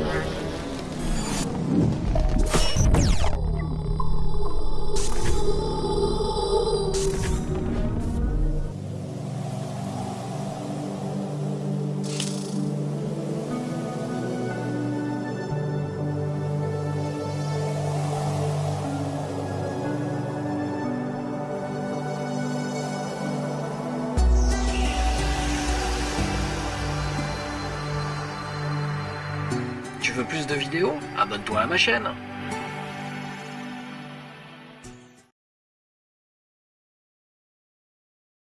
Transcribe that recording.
Tu plus de vidéos? Abonne-toi à ma chaîne